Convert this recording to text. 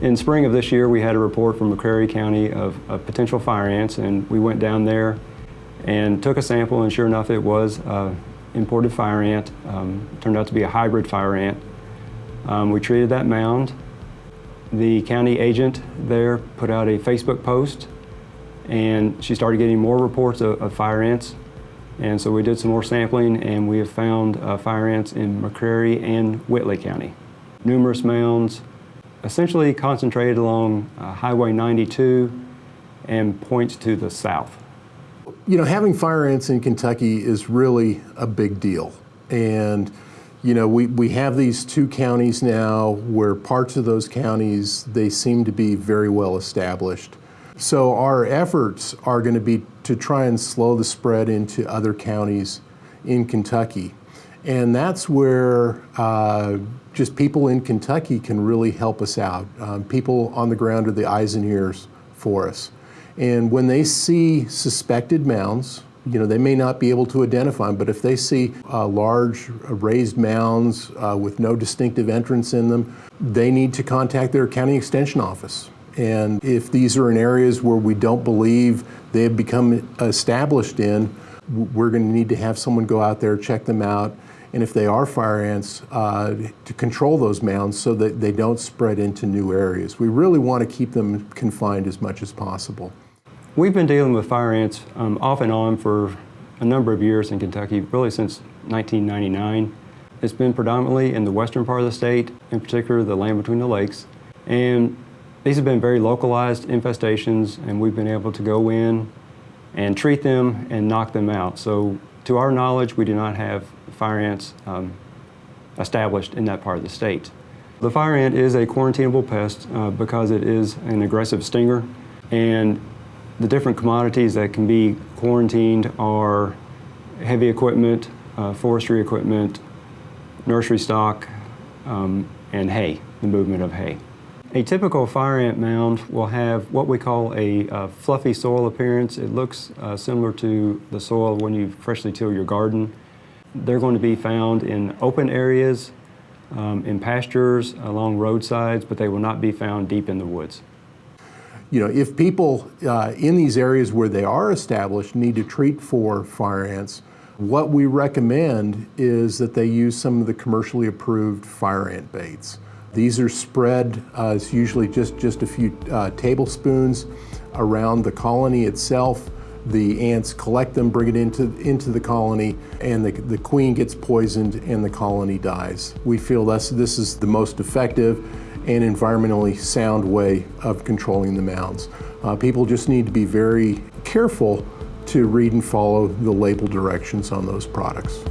In spring of this year, we had a report from McCreary County of, of potential fire ants, and we went down there and took a sample, and sure enough, it was uh, imported fire ant. Um, turned out to be a hybrid fire ant. Um, we treated that mound. The county agent there put out a Facebook post, and she started getting more reports of, of fire ants. And so we did some more sampling, and we have found uh, fire ants in McCreary and Whitley County. Numerous mounds, essentially concentrated along uh, Highway 92 and points to the south. You know, having fire ants in Kentucky is really a big deal. And, you know, we, we have these two counties now where parts of those counties, they seem to be very well established. So our efforts are going to be to try and slow the spread into other counties in Kentucky. And that's where uh, just people in Kentucky can really help us out. Um, people on the ground are the eyes and ears for us. And when they see suspected mounds, you know, they may not be able to identify them, but if they see uh, large raised mounds uh, with no distinctive entrance in them, they need to contact their county extension office. And if these are in areas where we don't believe they have become established in, we're going to need to have someone go out there, check them out, and if they are fire ants, uh, to control those mounds so that they don't spread into new areas. We really want to keep them confined as much as possible. We've been dealing with fire ants um, off and on for a number of years in Kentucky, really since 1999. It's been predominantly in the western part of the state, in particular the land between the lakes. And these have been very localized infestations and we've been able to go in and treat them and knock them out. So to our knowledge, we do not have fire ants um, established in that part of the state. The fire ant is a quarantinable pest uh, because it is an aggressive stinger and the different commodities that can be quarantined are heavy equipment, uh, forestry equipment, nursery stock, um, and hay, the movement of hay. A typical fire ant mound will have what we call a uh, fluffy soil appearance. It looks uh, similar to the soil when you freshly till your garden. They're going to be found in open areas, um, in pastures, along roadsides, but they will not be found deep in the woods. You know, if people uh, in these areas where they are established need to treat for fire ants, what we recommend is that they use some of the commercially approved fire ant baits. These are spread, uh, it's usually just, just a few uh, tablespoons around the colony itself. The ants collect them, bring it into, into the colony, and the, the queen gets poisoned and the colony dies. We feel this, this is the most effective and environmentally sound way of controlling the mounds. Uh, people just need to be very careful to read and follow the label directions on those products.